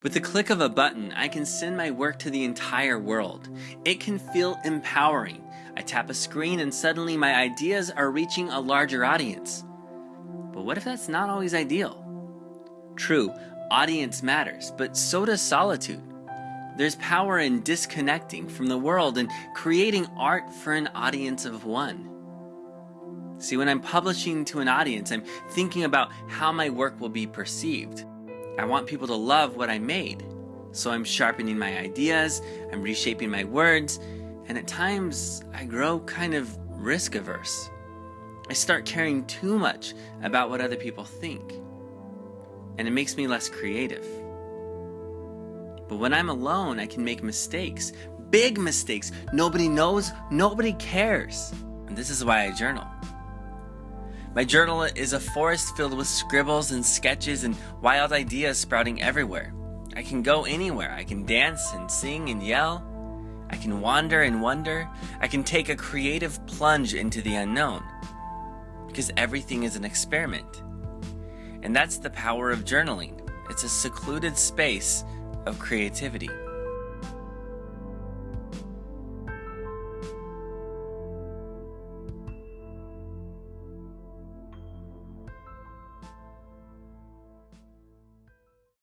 With the click of a button, I can send my work to the entire world. It can feel empowering. I tap a screen and suddenly my ideas are reaching a larger audience. But what if that's not always ideal? True, audience matters, but so does solitude. There's power in disconnecting from the world and creating art for an audience of one. See, when I'm publishing to an audience, I'm thinking about how my work will be perceived. I want people to love what I made. So I'm sharpening my ideas, I'm reshaping my words, and at times I grow kind of risk averse. I start caring too much about what other people think, and it makes me less creative. But when I'm alone, I can make mistakes, big mistakes. Nobody knows, nobody cares. And this is why I journal. My journal is a forest filled with scribbles and sketches and wild ideas sprouting everywhere. I can go anywhere. I can dance and sing and yell. I can wander and wonder. I can take a creative plunge into the unknown. Because everything is an experiment. And that's the power of journaling. It's a secluded space of creativity.